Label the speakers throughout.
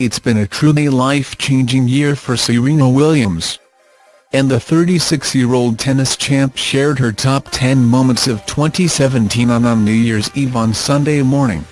Speaker 1: it's been a truly life-changing year for Serena Williams. And the 36-year-old tennis champ shared her top 10 moments of 2017 on, New Year's Eve on Sunday morning.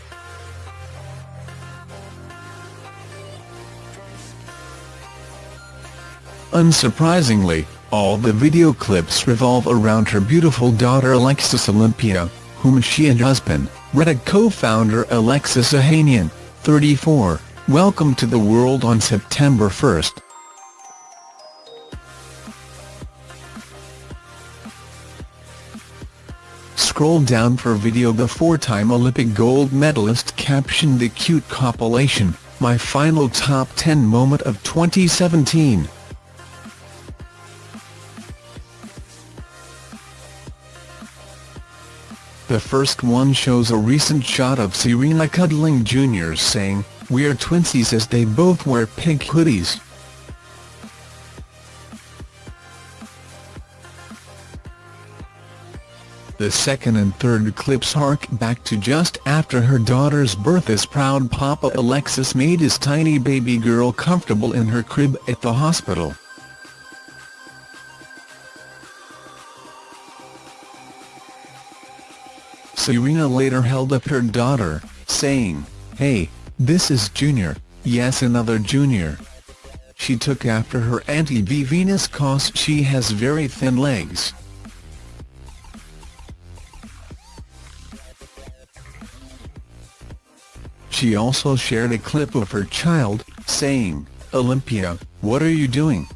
Speaker 1: Unsurprisingly, all the video clips revolve around her beautiful daughter Alexis Olympia, whom she and husband, Reddit co-founder Alexis Ohanian, 34, welcomed to the world on September 1. Scroll down for video The four-time Olympic gold medalist captioned the cute compilation, My final top 10 moment of 2017. The first one shows a recent shot of Serena cuddling Junior saying, We're twinsies as they both wear pink hoodies. The second and third clips hark back to just after her daughter's birth as proud Papa Alexis made his tiny baby girl comfortable in her crib at the hospital. Serena later held up her daughter, saying, Hey, this is Junior, yes another Junior. She took after her auntie V Venus cause she has very thin legs. She also shared a clip of her child, saying, Olympia, what are you doing?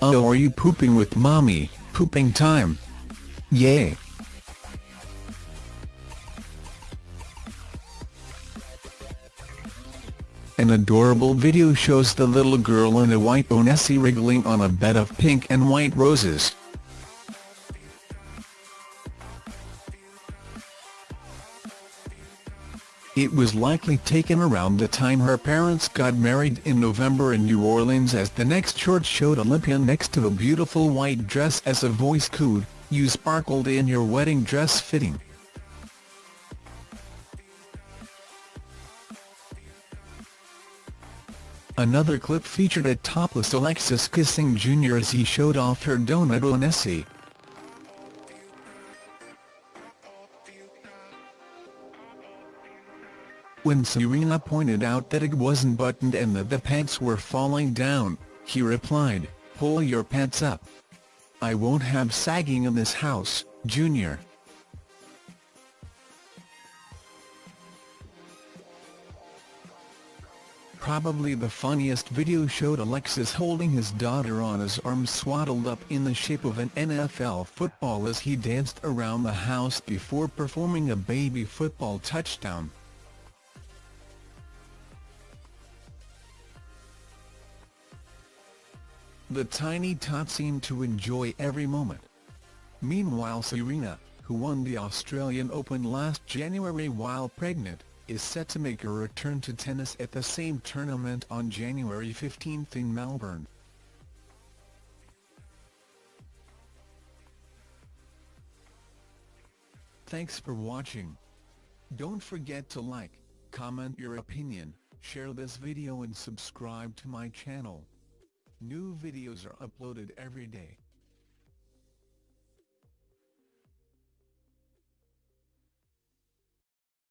Speaker 1: Oh are you pooping with mommy, pooping time. Yay. An adorable video shows the little girl in a white Onesi wriggling on a bed of pink and white roses. It was likely taken around the time her parents got married in November in New Orleans as the next short showed Olympia next to a beautiful white dress as a voice cooed, you sparkled in your wedding dress fitting. Another clip featured a topless Alexis kissing Junior as he showed off her donut Onesi. When Serena pointed out that it wasn't buttoned and that the pants were falling down, he replied, pull your pants up. I won't have sagging in this house, Junior. Probably the funniest video showed Alexis holding his daughter on his arm swaddled up in the shape of an NFL football as he danced around the house before performing a baby football touchdown. The tiny tot seemed to enjoy every moment. Meanwhile Serena, who won the Australian Open last January while pregnant, is set to make a return to tennis at the same tournament on January 15 in Melbourne. Thanks for watching. Don't forget to like, comment your opinion, share this video and subscribe to my channel. New videos are uploaded every day.